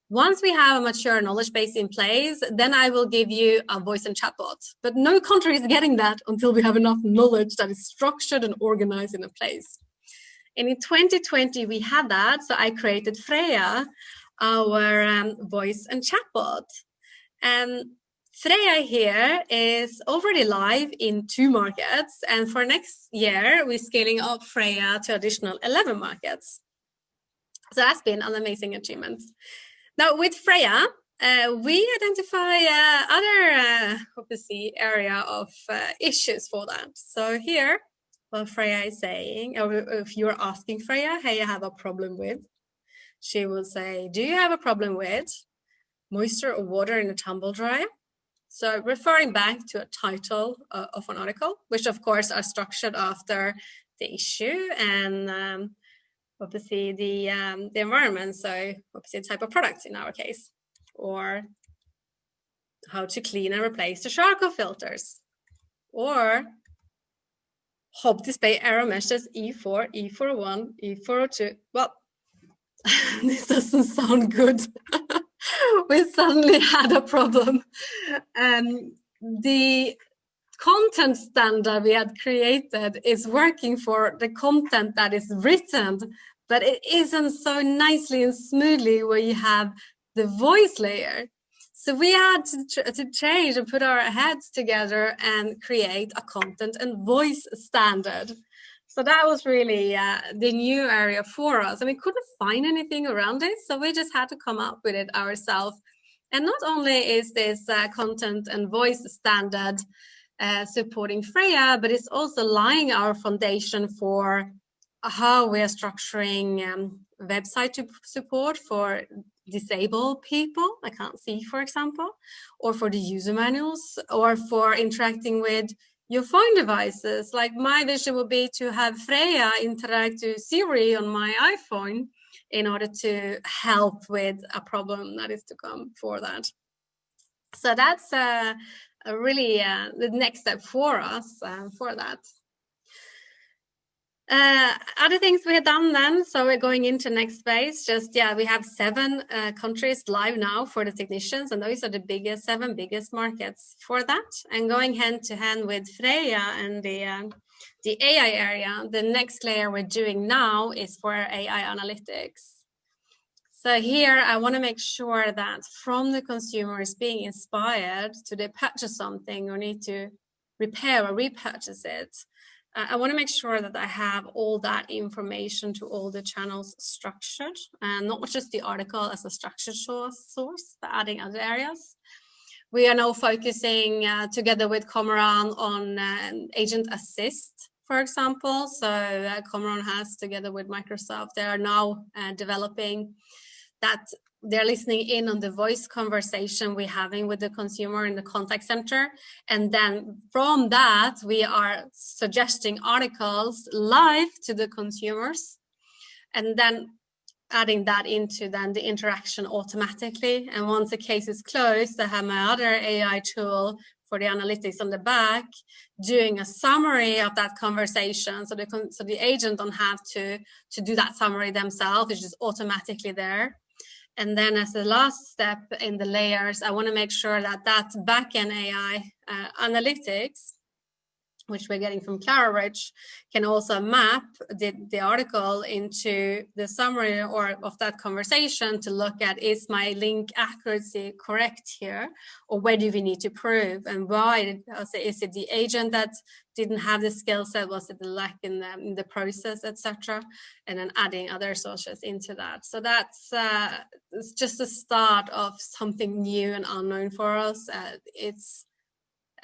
once we have a mature knowledge base in place, then I will give you a voice and chatbot. But no country is getting that until we have enough knowledge that is structured and organized in a place. And in 2020, we had that. So I created Freya, our um, voice and chatbot. And Freya here is already live in two markets. And for next year, we're scaling up Freya to additional 11 markets. So that's been an amazing achievement. Now with Freya, uh, we identify uh, other uh, obviously area of uh, issues for that. So here, what Freya is saying, or if you're asking Freya, hey, I have a problem with, she will say, do you have a problem with moisture or water in a tumble dryer? So referring back to a title uh, of an article, which of course are structured after the issue and um, obviously the um, the environment, so obviously type of product in our case, or how to clean and replace the charcoal filters, or hub display error messages E4, E401, E402. Well, this doesn't sound good. we suddenly had a problem. Um, the content standard we had created is working for the content that is written, but it isn't so nicely and smoothly where you have the voice layer. So we had to, to change and put our heads together and create a content and voice standard. So that was really uh, the new area for us. And we couldn't find anything around it. So we just had to come up with it ourselves. And not only is this uh, content and voice standard uh, supporting Freya, but it's also laying our foundation for how we are structuring um, website support for disabled people, I can't see, for example, or for the user manuals, or for interacting with your phone devices. Like my vision would be to have Freya interact with Siri on my iPhone in order to help with a problem that is to come for that. So that's uh, really uh, the next step for us uh, for that. Uh, other things we have done then, so we're going into next phase, just, yeah, we have seven uh, countries live now for the technicians, and those are the biggest, seven biggest markets for that. And going hand to hand with Freya and the, uh, the AI area, the next layer we're doing now is for AI analytics. So here I want to make sure that from the consumer is being inspired to they purchase something or need to repair or repurchase it, I want to make sure that I have all that information to all the channels structured and not just the article as a structured source, but adding other areas. We are now focusing uh, together with ComAround on uh, agent assist, for example. So uh, ComAround has together with Microsoft, they are now uh, developing that they're listening in on the voice conversation we're having with the consumer in the contact center. And then from that, we are suggesting articles live to the consumers and then adding that into then the interaction automatically. And once the case is closed, I have my other AI tool for the analytics on the back doing a summary of that conversation so the so the agent don't have to to do that summary themselves it's just automatically there and then as the last step in the layers, I want to make sure that that backend AI uh, analytics which we're getting from Clarabridge, can also map the, the article into the summary or of that conversation to look at is my link accuracy correct here? Or where do we need to prove? And why is it the agent that didn't have the skill set? Was it the lack in the, in the process etc and then adding other sources into that. So that's uh, it's just the start of something new and unknown for us. Uh, it's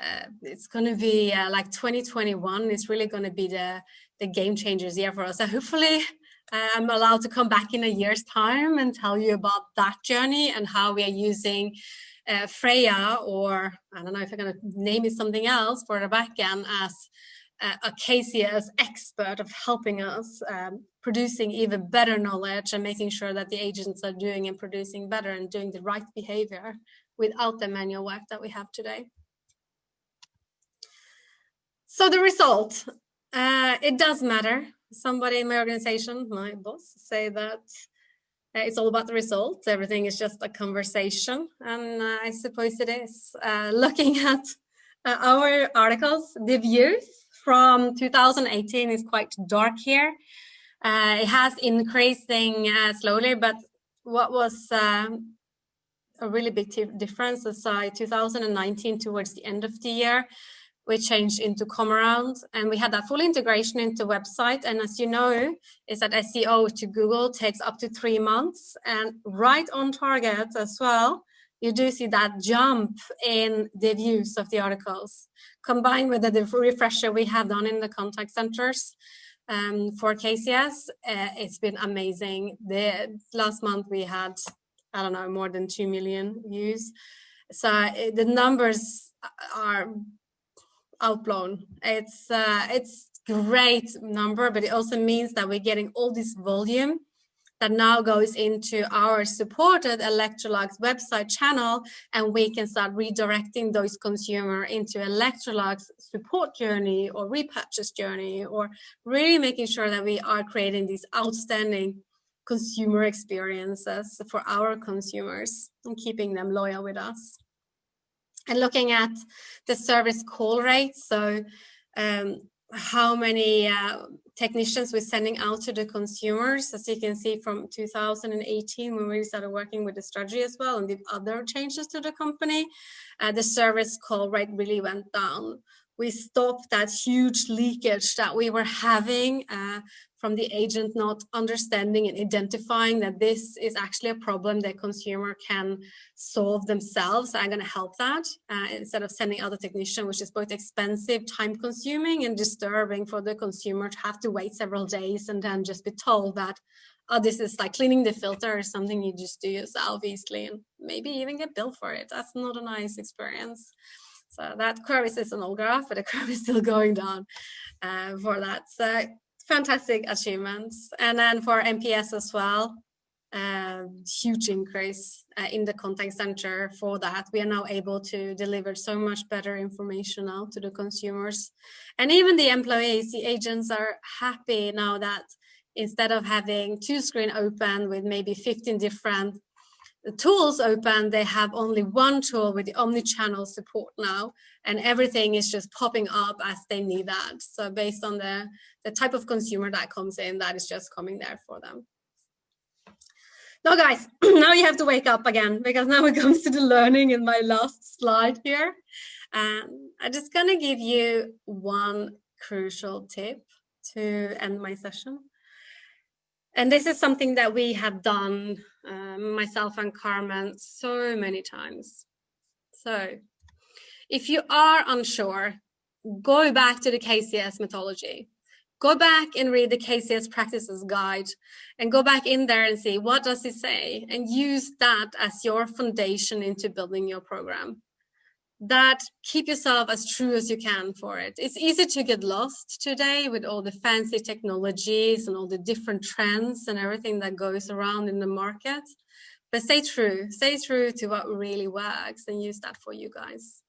uh, it's going to be uh, like 2021 It's really going to be the the game changers year for us so hopefully uh, i'm allowed to come back in a year's time and tell you about that journey and how we are using uh, freya or i don't know if i'm going to name it something else for the backend as uh, a KCS expert of helping us um, producing even better knowledge and making sure that the agents are doing and producing better and doing the right behavior without the manual work that we have today. So the result, uh, it does matter. Somebody in my organization, my boss, say that uh, it's all about the results. Everything is just a conversation. And uh, I suppose it is. Uh, looking at uh, our articles, the views from 2018 is quite dark here. Uh, it has increasing slowly, but what was um, a really big difference is 2019 towards the end of the year we changed into ComAround and we had that full integration into website. And as you know, is that SEO to Google takes up to three months and right on target as well. You do see that jump in the views of the articles combined with the refresher we have done in the contact centers um, for KCS. Uh, it's been amazing. The last month we had, I don't know, more than 2 million views. So uh, the numbers are outblown. It's uh, it's great number, but it also means that we're getting all this volume that now goes into our supported Electrolux website channel, and we can start redirecting those consumer into Electrolux support journey or repurchase journey, or really making sure that we are creating these outstanding consumer experiences for our consumers and keeping them loyal with us and looking at the service call rate. So um, how many uh, technicians we're sending out to the consumers, as you can see from 2018 when we started working with the strategy as well and did other changes to the company, uh, the service call rate really went down. We stop that huge leakage that we were having uh, from the agent not understanding and identifying that this is actually a problem that consumer can solve themselves. I'm going to help that uh, instead of sending out a technician, which is both expensive, time consuming and disturbing for the consumer to have to wait several days and then just be told that oh, this is like cleaning the filter or something you just do yourself easily and maybe even get billed for it. That's not a nice experience. So that curve is an old graph, but the curve is still going down uh, for that. So fantastic achievements. And then for NPS as well, uh, huge increase uh, in the contact center for that. We are now able to deliver so much better information out to the consumers. And even the employees, the agents are happy now that instead of having two screen open with maybe 15 different tools open, they have only one tool with the omni-channel support now, and everything is just popping up as they need that. So based on the, the type of consumer that comes in, that is just coming there for them. Now guys, now you have to wake up again because now it comes to the learning in my last slide here. Um, I'm just gonna give you one crucial tip to end my session. And this is something that we have done, um, myself and Carmen, so many times. So if you are unsure, go back to the KCS methodology. Go back and read the KCS practices guide and go back in there and see what does it say and use that as your foundation into building your program that keep yourself as true as you can for it. It's easy to get lost today with all the fancy technologies and all the different trends and everything that goes around in the market. But stay true, stay true to what really works and use that for you guys.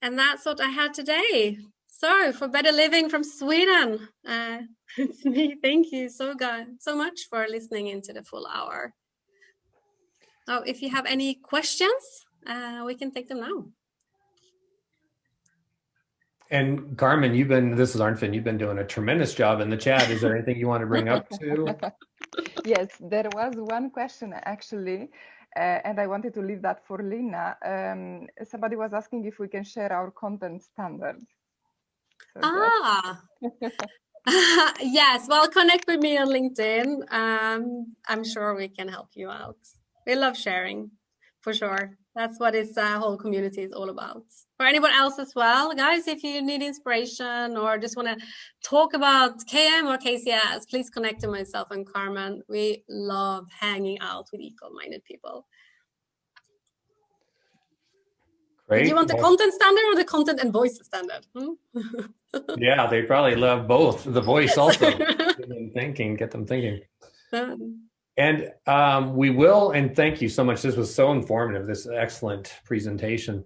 And that's what I had today. So for Better Living from Sweden, uh, it's me. Thank you so, God, so much for listening into the full hour. Now, if you have any questions, uh, we can take them now. And Carmen, you've been, this is Arnfinn, you've been doing a tremendous job in the chat. Is there anything you want to bring up to? yes, there was one question actually, uh, and I wanted to leave that for Lina. Um, somebody was asking if we can share our content standards. So ah, yes, well, connect with me on LinkedIn. Um, I'm sure we can help you out. We love sharing, for sure that's what this uh, whole community is all about. For anyone else as well, guys, if you need inspiration or just want to talk about KM or KCS, please connect to myself and Carmen. We love hanging out with equal-minded people. Great. Do you want the content standard or the content and voice standard? Hmm? yeah, they probably love both. The voice also. get them thinking, get them thinking. Um, and um, we will, and thank you so much. This was so informative, this excellent presentation.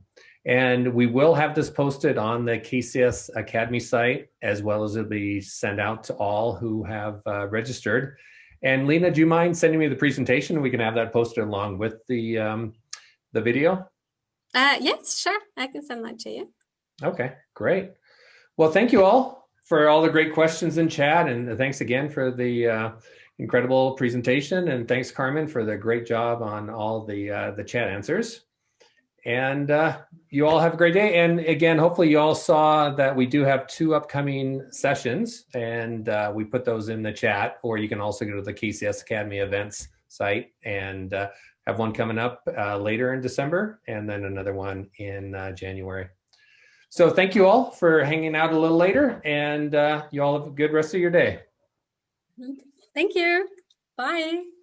And we will have this posted on the KCS Academy site, as well as it'll be sent out to all who have uh, registered. And Lena, do you mind sending me the presentation? We can have that posted along with the, um, the video. Uh, yes, sure. I can send that to you. Okay, great. Well, thank you all for all the great questions in chat. And thanks again for the uh, incredible presentation. And thanks, Carmen, for the great job on all the, uh, the chat answers. And uh, you all have a great day. And again, hopefully you all saw that we do have two upcoming sessions and uh, we put those in the chat, or you can also go to the KCS Academy events site and uh, have one coming up uh, later in December and then another one in uh, January. So thank you all for hanging out a little later and uh, you all have a good rest of your day. Thank you. Bye.